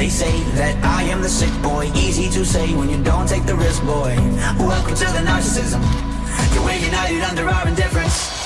They say that I am the sick boy. Easy to say when you don't take the risk, boy. Welcome to the narcissism. You're waking united under our indifference.